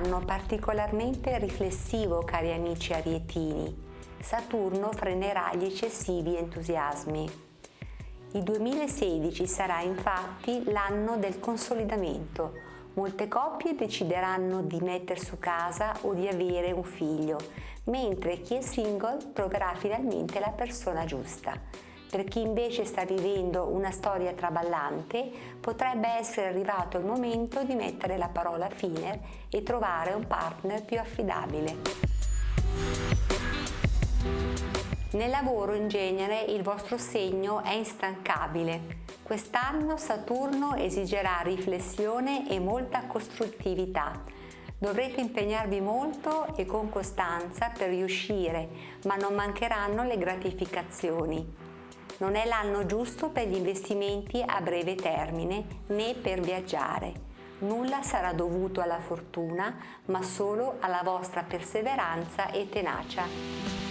anno particolarmente riflessivo, cari amici arietini. Saturno frenerà gli eccessivi entusiasmi. Il 2016 sarà infatti l'anno del consolidamento. Molte coppie decideranno di mettere su casa o di avere un figlio, mentre chi è single troverà finalmente la persona giusta. Per chi invece sta vivendo una storia traballante, potrebbe essere arrivato il momento di mettere la parola fine e trovare un partner più affidabile. Nel lavoro in genere il vostro segno è instancabile. Quest'anno Saturno esigerà riflessione e molta costruttività. Dovrete impegnarvi molto e con costanza per riuscire, ma non mancheranno le gratificazioni non è l'anno giusto per gli investimenti a breve termine né per viaggiare. Nulla sarà dovuto alla fortuna, ma solo alla vostra perseveranza e tenacia.